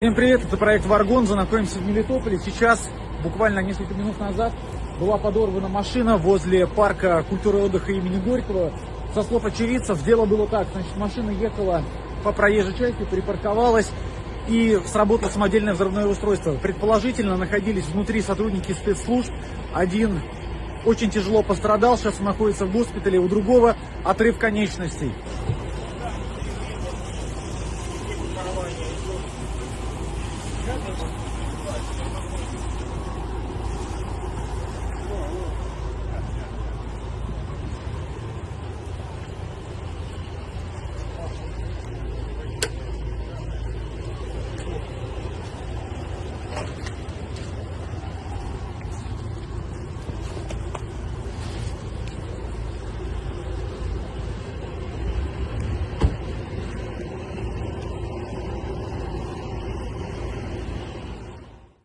Всем привет, это проект Варгонза, находимся в Мелитополе. Сейчас, буквально несколько минут назад, была подорвана машина возле парка культуры отдыха имени Горького. Со слов очевидцев, дело было так, значит, машина ехала по проезжей части, припарковалась и сработало самодельное взрывное устройство. Предположительно, находились внутри сотрудники спецслужб. Один очень тяжело пострадал, сейчас находится в госпитале, у другого отрыв конечностей.